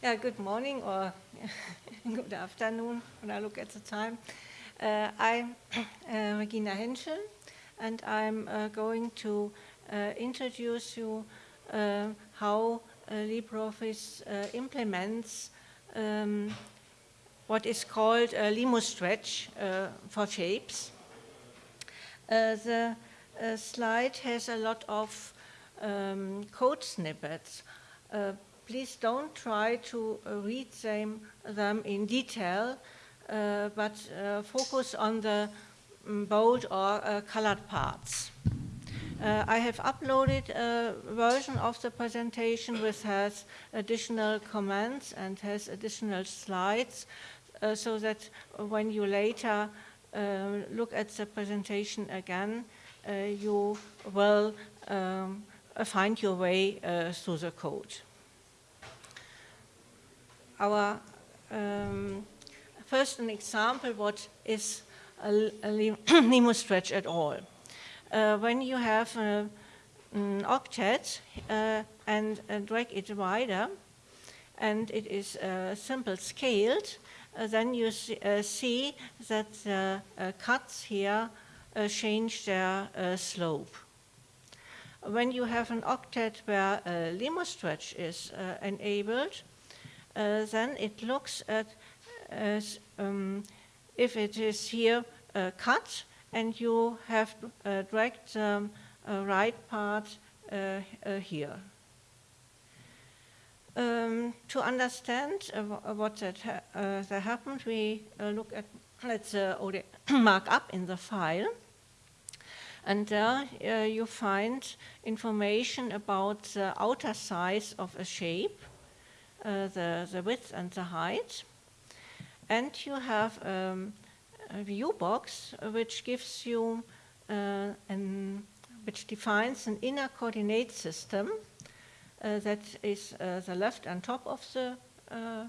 Yeah, good morning or good afternoon when I look at the time. Uh, I'm uh, Regina Henschel and I'm uh, going to uh, introduce you uh, how uh, LibreOffice implements um, what is called a LimoStretch for shapes. the slide has a lot of um, code snippets please don't try to uh, read them, them in detail, uh, but uh, focus on the um, bold or uh, colored parts. Uh, I have uploaded a version of the presentation which has additional comments and has additional slides uh, so that when you later look at the presentation again, you will um, find your way through the code our um, first an example what is a, a LimoStretch at all. Uh, when you have a, an octet uh, and uh, drag it wider and it is uh, simple scaled, uh, then you see, uh, see that the cuts here change their slope. When you have an octet where a Limo stretch is enabled, uh, then it looks at as um, if it is here uh, cut and you have uh, dragged the um, right part here. Um, to understand what that, ha that happened, we look at let's markup in the file. And there uh, you find information about the outer size of a shape uh, the, the width and the height. And you have um, a view box which gives you uh, an, which defines an inner coordinate system uh, that is uh, the left and top of the, uh,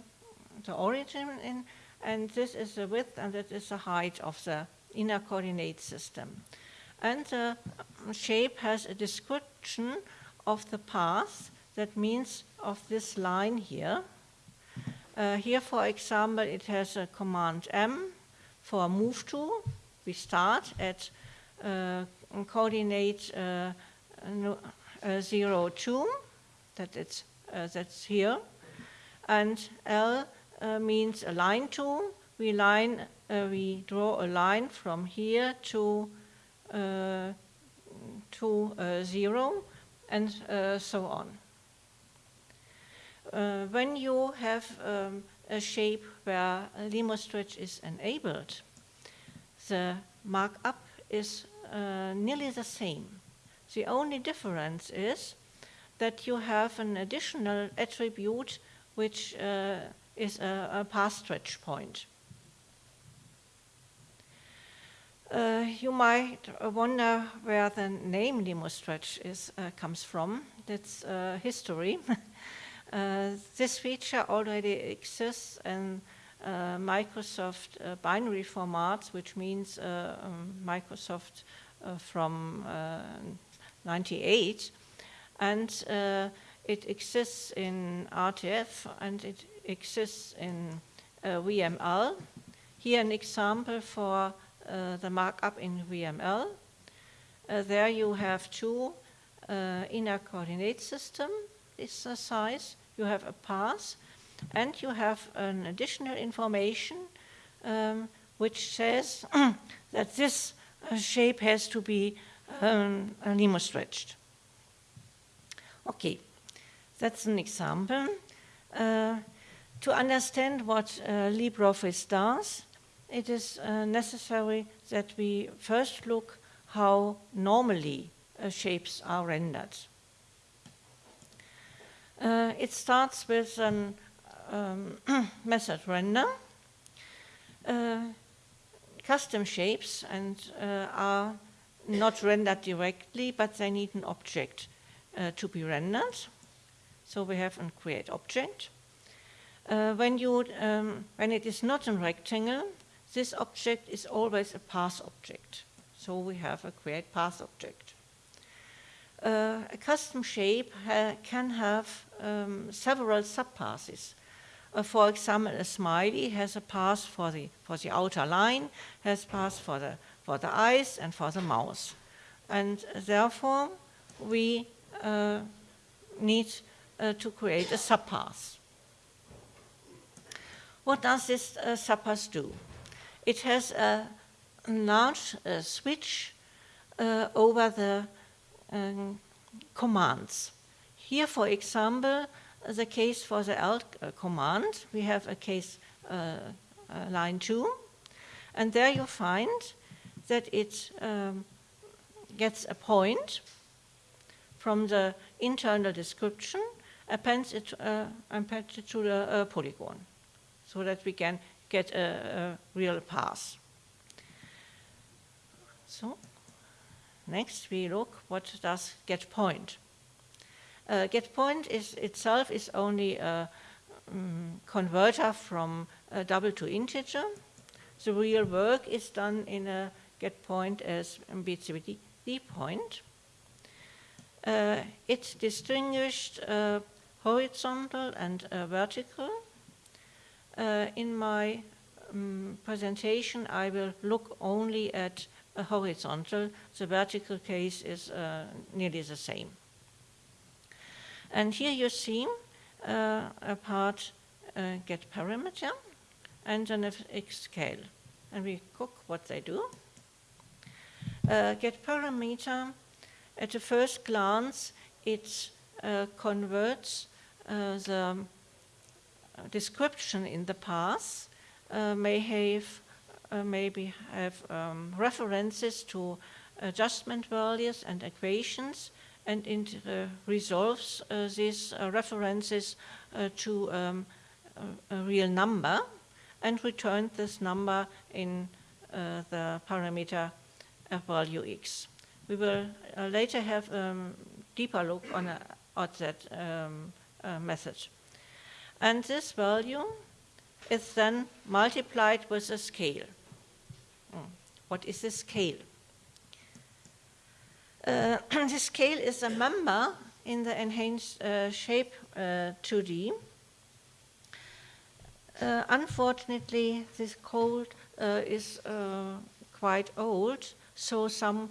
the origin in, and this is the width and that is the height of the inner coordinate system. And the shape has a description of the path that means of this line here. Uh, here, for example, it has a command M for move to. We start at uh, coordinate uh, uh 0, 2, that it's, uh, that's here. And L uh, means a line to. We, line, we draw a line from here to, to 0 and so on uh, when you have um, a shape where a LimoStretch is enabled, the markup is uh, nearly the same. The only difference is that you have an additional attribute which uh, is a, a path stretch point. Uh, you might wonder where the name LimoStretch is, uh, comes from. That's uh, history. Uh, this feature already exists in uh, Microsoft uh, binary formats, which means um, Microsoft from 98. And it exists in RTF and it exists in VML. Here an example for uh, the markup in VML. Uh, there you have two uh, inner coordinate system, this size, you have a path, and you have an additional information um, which says that this uh, shape has to be um, LimoStretched. Okay, that's an example. Uh, to understand what uh, LibreOffice does, it is uh, necessary that we first look how normally uh, shapes are rendered. Uh, it starts with a um, method render. Uh, custom shapes and uh, are not rendered directly, but they need an object uh, to be rendered. So we have a create object. Uh, when, you, um, when it is not a rectangle, this object is always a path object. So we have a create path object. Uh, a custom shape ha can have um, several subpaths. Uh, for example, a smiley has a path for the, for the outer line, has path for the, for the eyes and for the mouth. And therefore, we uh, need uh, to create a subpath. What does this uh, subpath do? It has a large uh, switch uh, over the um, commands. Here, for example, the case for the alt uh, command, we have a case uh, uh, line 2, and there you find that it um, gets a point from the internal description, appends it, uh, appends it to the uh, polygon, so that we can get a, a real path. So, next we look what does get point. Uh, get point is itself is only a um, converter from double to integer. The real work is done in a get point as B2D point. Uh, it distinguished uh, horizontal and vertical. Uh, in my um, presentation, I will look only at a horizontal. The vertical case is uh, nearly the same. And here you see uh, a part uh, get parameter and an X scale. And we cook what they do. Uh, get parameter, at the first glance, it uh, converts uh, the description in the path, may have maybe have um, references to adjustment values and equations and it uh, resolves uh, these uh, references to um, a, a, real number and returns this number in the parameter value x. We will later have a um, deeper look on a, at that um, method. And this value is then multiplied with a scale. Hmm. What is the scale? Uh, the scale is a member in the enhanced uh, shape uh, 2D. Uh, unfortunately, this code uh, is uh, quite old, so some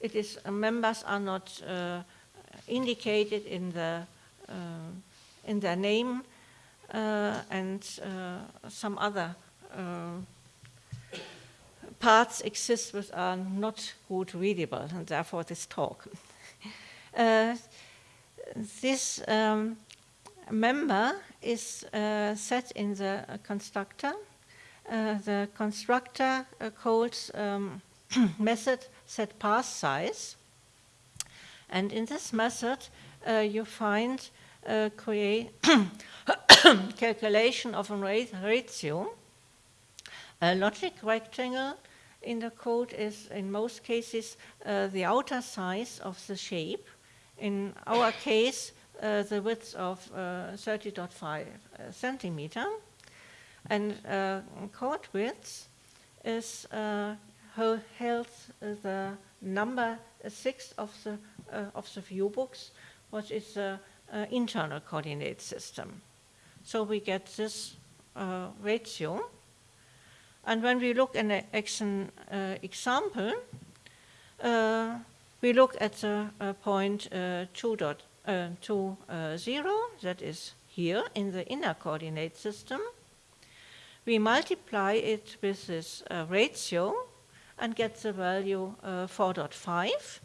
it is members are not indicated in the in their name and some other parts exist which are not good readable, and therefore this talk. uh, this um, member is uh, set in the uh, constructor. Uh, the constructor uh, calls um, method set path size. And in this method, uh, you find create calculation of a ratio, a logic rectangle in the code is, in most cases, uh, the outer size of the shape. In our case, uh, the width of 30.5 uh, centimeter. And uh, chord width is uh, held the number six of the, of the view box, which is the internal coordinate system. So we get this ratio. And when we look at an uh, example, uh, we look at the uh, point uh, 2 dot, uh, 2, uh, 0, that is here in the inner coordinate system. We multiply it with this ratio and get the value 4.5.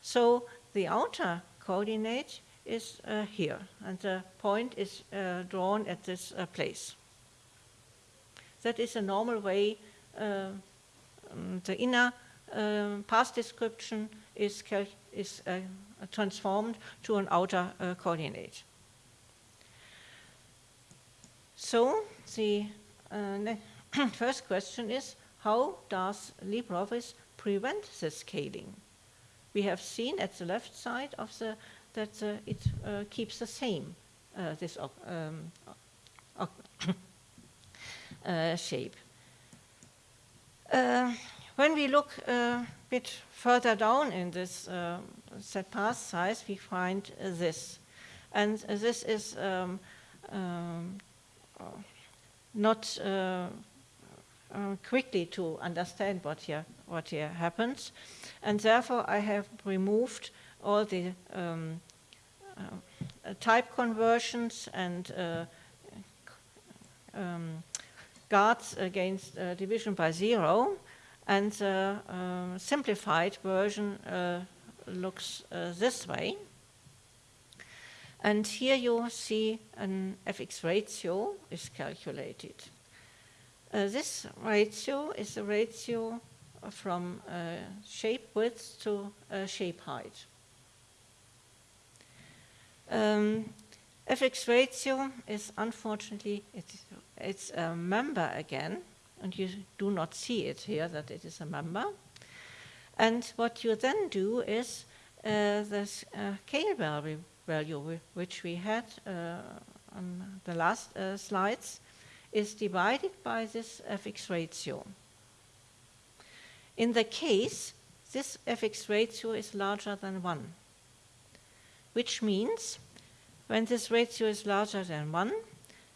So the outer coordinate is here, and the point is drawn at this place. That is a normal way uh, um, the inner um, path description is, is uh, transformed to an outer uh, coordinate. So the uh, first question is, how does LibreOffice prevent the scaling? We have seen at the left side of the that uh, it uh, keeps the same this um, uh, shape. Uh, when we look a uh, bit further down in this set path size, we find this. And this is um, um, not uh, uh, quickly to understand what here, what here happens. And therefore, I have removed all the um, uh, type conversions and uh, um, guards against uh, division by zero. And the uh, simplified version looks this way. And here you see an fx ratio is calculated. Uh, this ratio is the ratio from uh, shape width to uh, shape height. Um, fx ratio is unfortunately, it's, it's a member again, and you do not see it here that it is a member. And what you then do is uh, the uh, scale value, value which we had uh, on the last uh, slides is divided by this fx ratio. In the case, this fx ratio is larger than 1, which means when this ratio is larger than 1,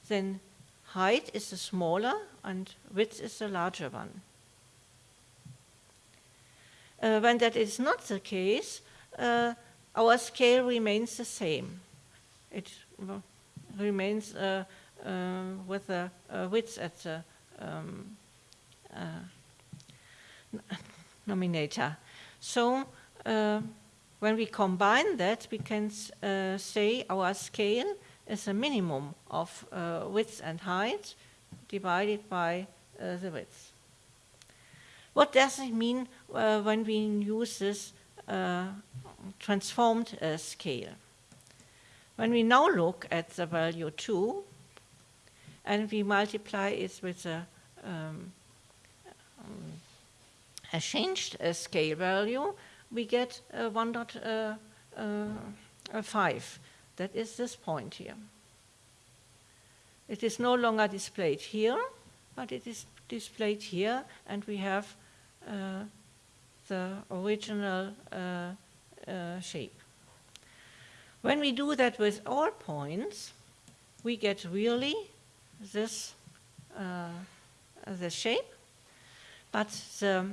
then height is the smaller and width is the larger one. Uh, when that is not the case, uh, our scale remains the same. It remains uh, uh, with the uh, width at the um, nominator. So when we combine that, we can uh, say our scale is a minimum of uh, width and height divided by uh, the width. What does it mean when we use this transformed scale? When we now look at the value 2, and we multiply it with a, um, um, a changed uh, scale value, we get uh, 1.5. Uh, that is this point here. It is no longer displayed here, but it is displayed here, and we have uh, the original uh, uh, shape. When we do that with all points, we get really this, uh, the shape, but the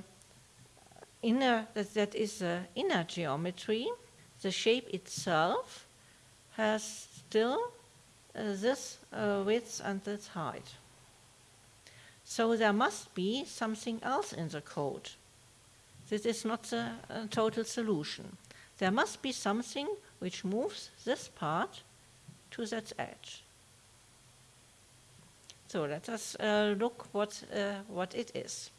inner, that, that is the inner geometry, the shape itself has still uh, this uh, width and this height. So there must be something else in the code. This is not the uh, total solution. There must be something which moves this part to that edge. So let us uh, look what, uh, what it is.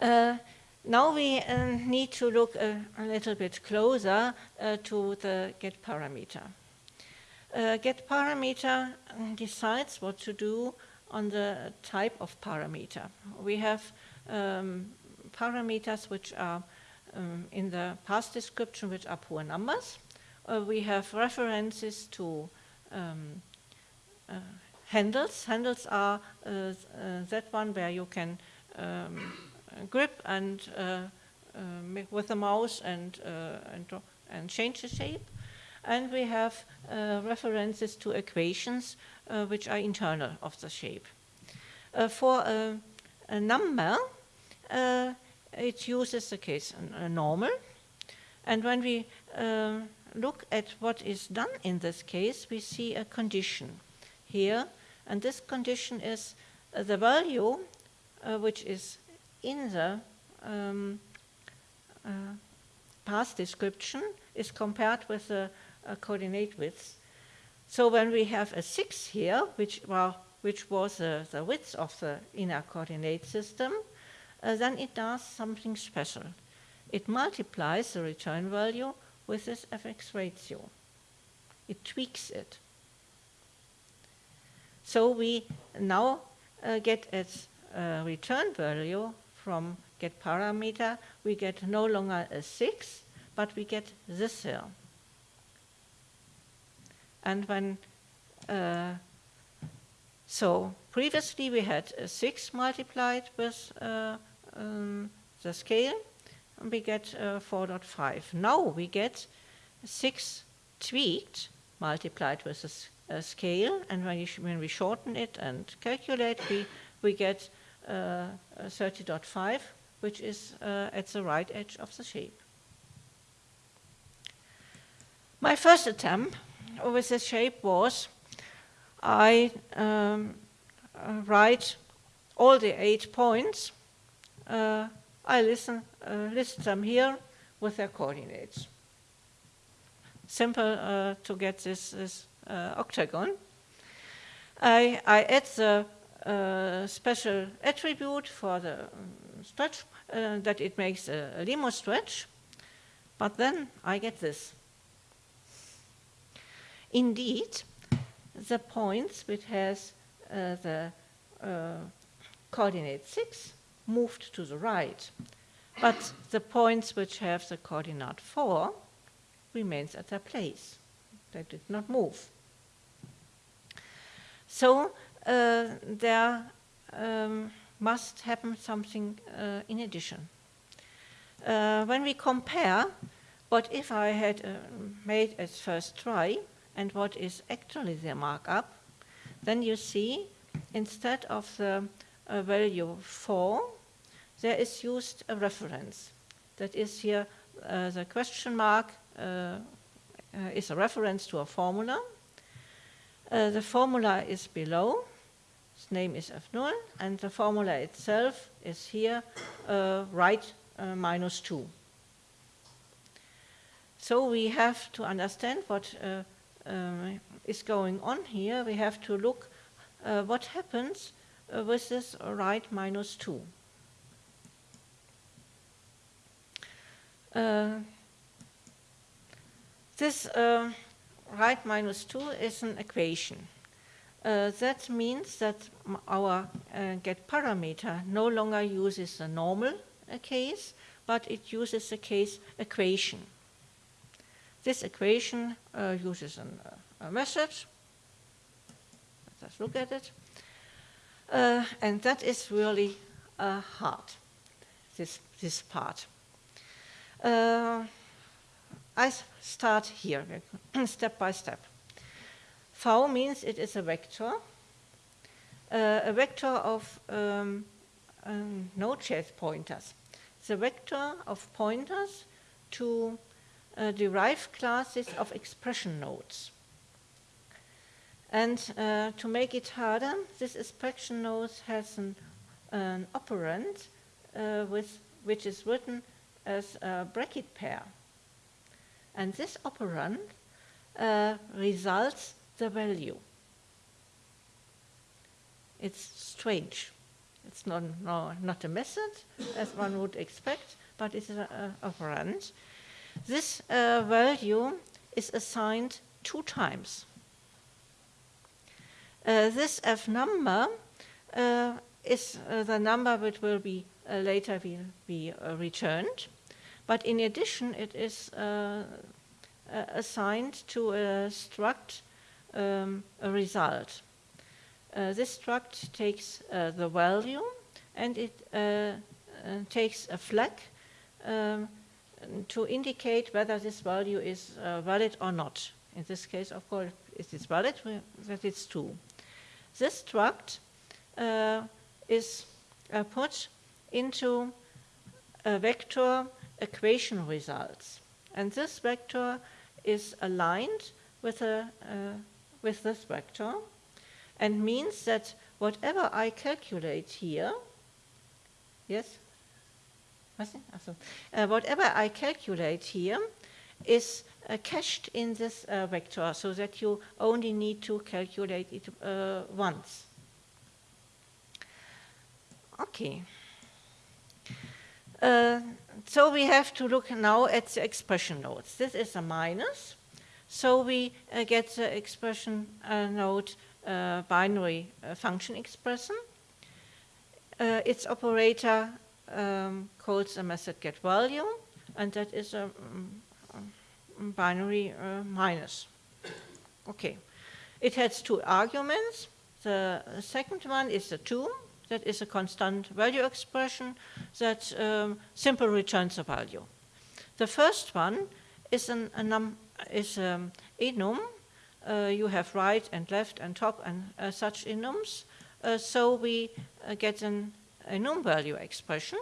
Uh, now we uh, need to look a, a, little bit closer uh, to the get parameter. Uh, get parameter decides what to do on the type of parameter. We have um, parameters which are um, in the path description which are pure numbers. we have references to um, handles. Handles are uh, uh, that one where you can um, grip and uh, with the mouse and, and, and change the shape. And we have references to equations which are internal of the shape. for a, a number, it uses the case a normal. And when we uh, look at what is done in this case, we see a condition. Here, and this condition is uh, the value uh, which is in the um, uh, path description is compared with the uh, coordinate width. So when we have a 6 here, which, well, which was the width of the inner coordinate system, uh, then it does something special. It multiplies the return value with this fx ratio. It tweaks it. So we now uh, get its uh, return value from get parameter. We get no longer a 6, but we get this here. And when, uh, so previously we had a 6 multiplied with uh, um, the scale, and we get uh, 4.5. Now we get 6 tweaked multiplied with a, uh, scale, and when, when, we shorten it and calculate, we, we get 30.5, which is uh, at the right edge of the shape. My first attempt with the shape was I um, uh, write all the eight points. Uh, I listen, uh, list them here with their coordinates. Simple uh, to get this, this uh, octagon. I, I add the uh, special attribute for the um, stretch, that it makes a, limo stretch, but then I get this. Indeed, the points which has uh, the uh, coordinate 6 moved to the right, but the points which have the coordinate 4 remains at their place. They did not move. So uh, there um, must happen something uh, in addition. Uh, when we compare what if I had uh, made as first try and what is actually the markup, then you see instead of the uh, value 4, there is used a reference. That is here uh, the question mark uh, uh is a reference to a formula. Uh, the formula is below, its name is F0, and the formula itself is here uh, right minus 2. So we have to understand what um, is going on here, we have to look uh, what happens uh, with this right minus 2. Uh, this uh, right minus 2 is an equation. Uh, that means that our uh, get parameter no longer uses the normal case, but it uses the case equation. This equation uh, uses an, uh, a method. Let's look at it. Uh, and that is really uh, hard, this, this part. Uh, I start here, step by step. V means it is a vector, uh, a vector of um, um, node-shaped pointers. It's a vector of pointers to uh, derived classes of expression nodes. And uh, to make it harder, this expression node has an, an operand uh, with, which is written as a bracket pair. And this operand uh, results the value. It's strange. It's not, no, not a method, as one would expect, but it's a operand. This uh, value is assigned two times. Uh, this f number uh, is uh, the number which will be uh, later will be uh, returned, but in addition it is assigned to a struct um, a result. this struct takes the value and it takes a flag um, to indicate whether this value is uh, valid or not. In this case, of course, it is valid, that it's true. This struct uh, is uh, put into a vector equation results. And this vector is aligned with, a, uh, with this vector and means that whatever I calculate here, yes? Uh, whatever I calculate here is uh, cached in this uh, vector so that you only need to calculate it uh, once. Okay. Uh, so we have to look now at the expression nodes. This is a minus. So we uh, get the expression node binary function expression. its operator um, calls a method get value, and that is a um, binary uh, minus. Okay. It has two arguments. The second one is the 2. That is a constant value expression that um, simply returns a value. The first one is, an, a num is um, enum uh, you have right and left and top and uh, such enums. Uh, so we get an enum value expression.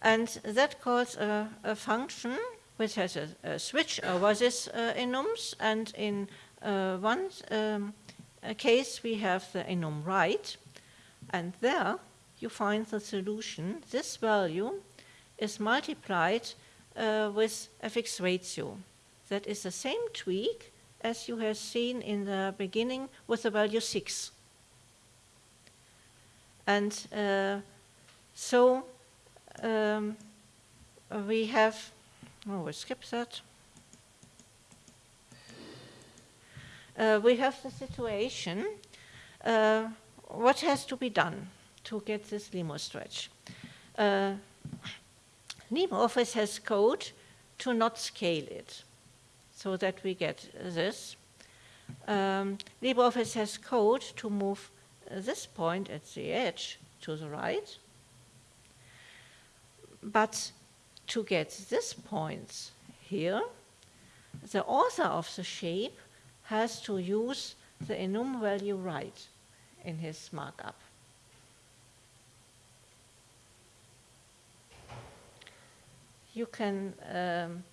And that calls a, a function which has a, a switch over this enums. And in one um, case, we have the enum right. And there you find the solution. This value is multiplied uh, with a fixed ratio. That is the same tweak as you have seen in the beginning with the value 6. And uh, so um, we have, oh, we skip that. Uh, we have the situation, uh, what has to be done to get this limo stretch? Uh, LibreOffice has code to not scale it so that we get this. Um, LibreOffice has code to move this point at the edge to the right. But to get this point here, the author of the shape has to use the enum value right in his markup. You can, um,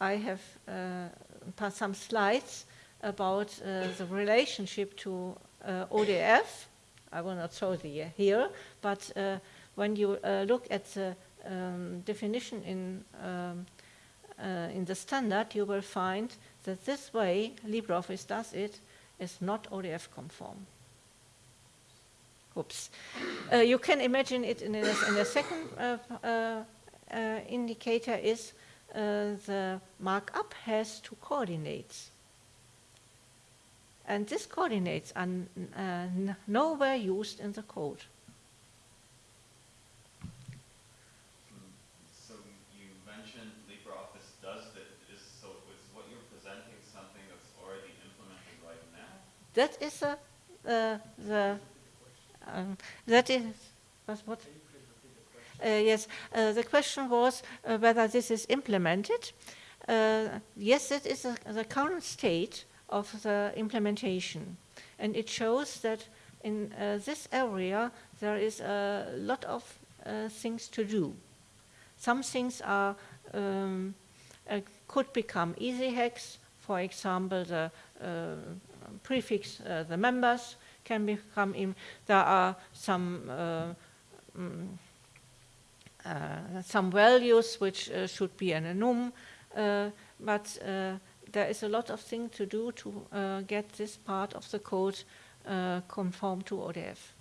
I have uh, some slides about uh, the relationship to uh, ODF. I will not show the here, but uh, when you uh, look at the um, definition in, um, uh, in the standard, you will find that this way LibreOffice does it is not ODF conform. Oops. Uh, you can imagine it in a, in a second uh, uh, indicator is the markup has two coordinates. And these coordinates are nowhere used in the code. So you mentioned LibreOffice does that is so with what you're presenting something that's already implemented right now? That is a, uh, the, um, that is, was what? Uh, yes, uh, the question was uh, whether this is implemented. Uh, yes, it is a, the current state of the implementation. And it shows that in uh, this area there is a lot of things to do. Some things are um, could become easy hacks. For example, the prefix uh, the members can become in. There are some uh, mm, uh, Uh, some values which uh, should be an enum, uh, but there is a lot of things to do to get this part of the code conform to ODF.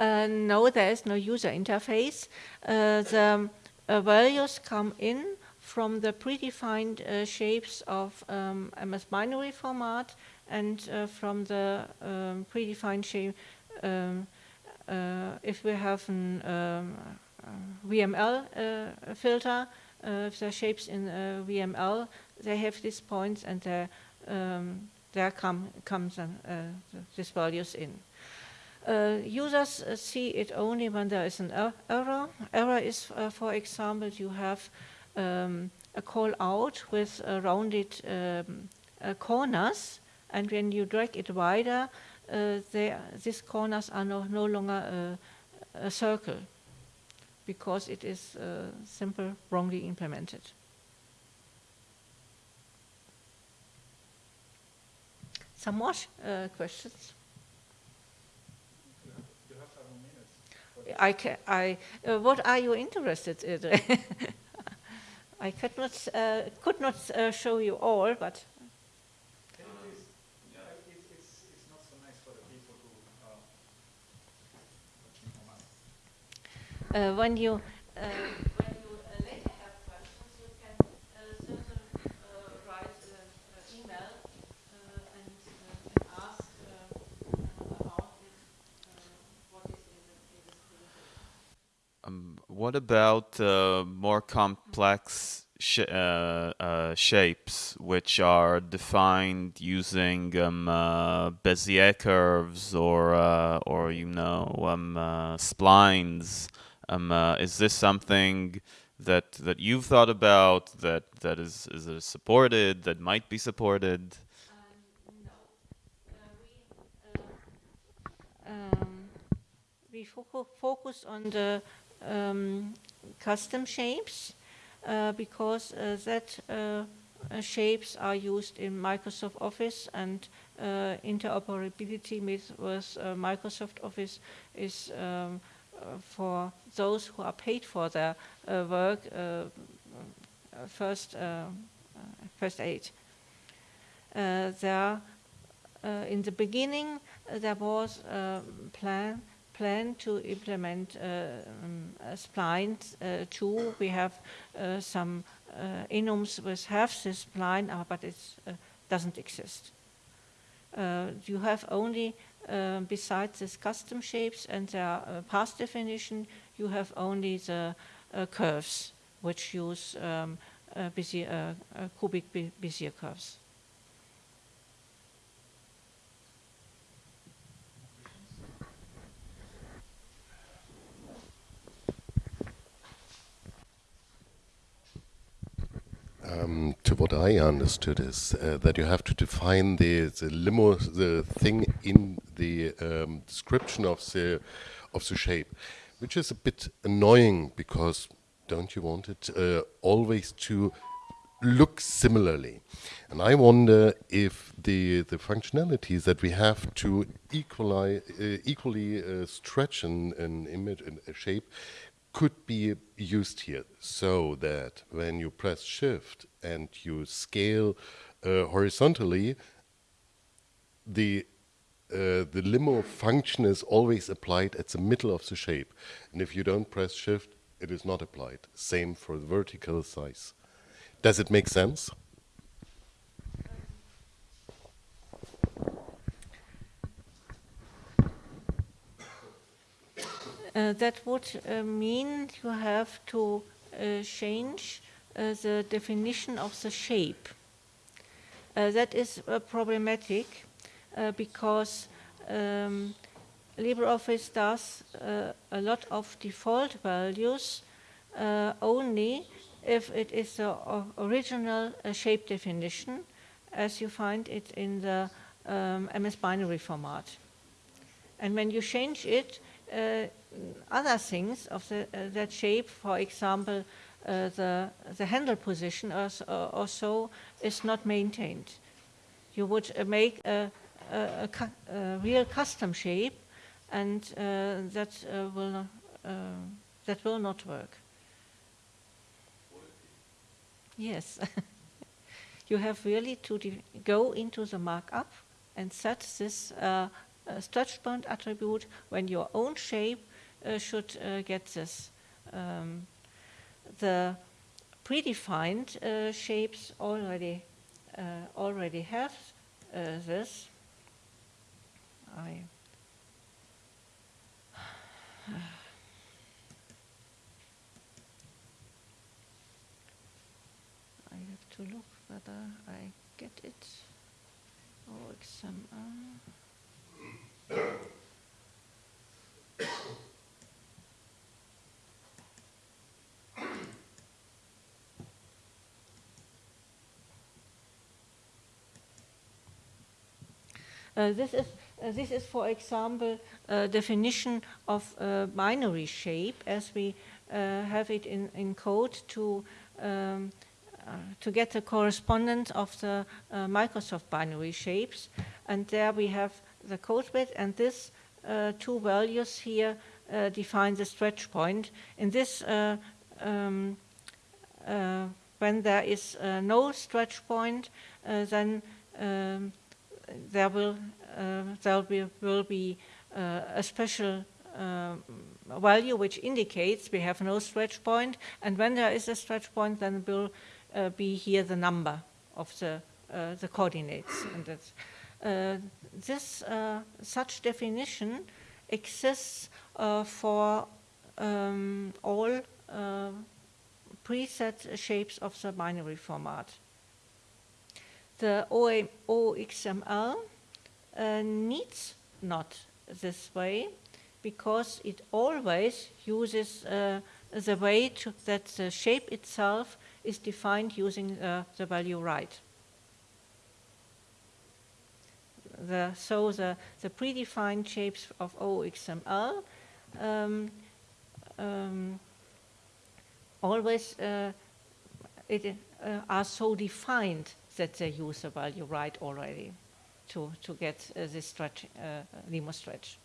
No, there is no user interface. Uh, the uh, values come in from the predefined uh, shapes of um, MS binary format and uh, from the um, predefined shape um, uh, if we have a um, VML filter, if are shapes in VML, they have these points and there, um, come, comes these values in. Uh, users uh, see it only when there is an er error. Error is, uh, for example, you have um, a call out with rounded um, corners, and when you drag it wider, these corners are no, no longer a circle because it is uh, simple wrongly implemented. Some more uh, questions? I, I uh, what are you interested in? I could not, uh, could not uh, show you all, but. Uh, when you What about uh, more complex sh uh, uh, shapes which are defined using um, uh, Bezier curves or uh, or you know um, splines. Um, is this something that that you've thought about that that is is supported that might be supported? Um, we fo focus on the um, custom shapes uh, because uh, that uh, uh shapes are used in Microsoft Office and uh, interoperability with, with uh, Microsoft Office is um, for those who are paid for their work first, first aid. there, in the beginning, there was a plan plan to implement uh, um, spline uh, too. We have uh, some enums which have this spline, but it doesn't exist. you have only, besides these custom shapes and their path definition, you have only the curves which use um, cubic Bezier curves. What I understood is uh, that you have to define the, the limo, the thing in the um, description of the of the shape, which is a bit annoying because don't you want it uh, always to look similarly? And I wonder if the the functionalities that we have to equali, uh, equally uh, stretch an, an image, a shape, could be used here so that when you press shift and you scale uh, horizontally, the uh, the limo function is always applied at the middle of the shape. And if you don't press shift, it is not applied. Same for the vertical size. Does it make sense? That would uh, mean you have to uh, change uh, the definition of the shape. Uh, that is problematic because um, LibreOffice does a lot of default values only if it is the original shape definition as you find it in the um, MS binary format. And when you change it, uh, other things of the, uh, that shape, for example, uh, the, the handle position or, or, so is not maintained. You would make a, a, a, a real custom shape and that, will not, that will not work. Yes. you have really to go into the markup and set this uh, stretch point attribute when your own shape uh, should uh, get this. Um, the predefined uh, shapes already already have this. I I have to look whether I get it. or XML. this is uh, this is, for example, a definition of a binary shape as we uh, have it in, in code to um, uh, to get the correspondence of the uh, Microsoft binary shapes. And there we have the code bit, and this uh, two values here define the stretch point. In this, um, when there is no stretch point, then um, there will uh, there will, will be uh, a special uh, value which indicates we have no stretch point and when there is a stretch point then will be here the number of the the coordinates and that's this such definition exists for um, all preset shapes of the binary format. The OXML uh, needs not this way because it always uses uh, the way to, that the shape itself is defined using uh, the value right. The, so the, the predefined shapes of OXML um, um, always uh, it, uh, are so defined that they use the value right already to, to get uh, this stretch, uh, LimoStretch.